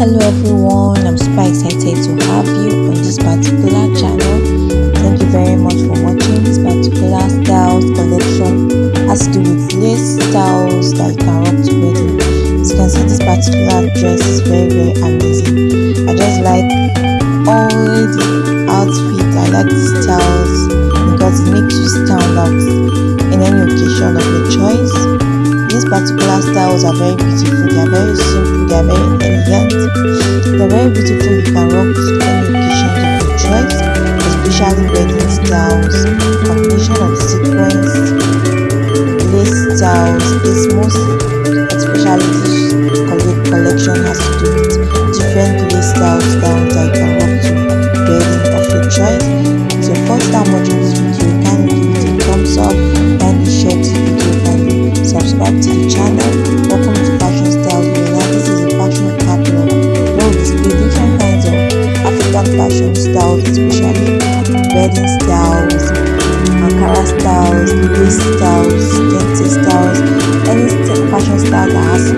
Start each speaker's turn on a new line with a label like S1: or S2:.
S1: Hello everyone, I'm super excited to have you on this particular channel. Thank you very much for watching this particular styles collection. Has to do with lace styles that you can rock to wedding. As you can see, this particular dress is very very amazing. I just like all the outfit. I like the styles because it makes you stand out in any occasion of your choice. Particular styles are very beautiful. They are very simple. They are very elegant. they're very beautiful, you can rock to any occasion of your choice, especially wedding styles, combination of sequins, lace styles, is mostly, especially this collection has to do with different lace styles that you can rock to paixões taurinas, puxaria velhas tauras, caras tauras, luzes tauras, dentes tauras, eles paixões tauras,